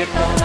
get one.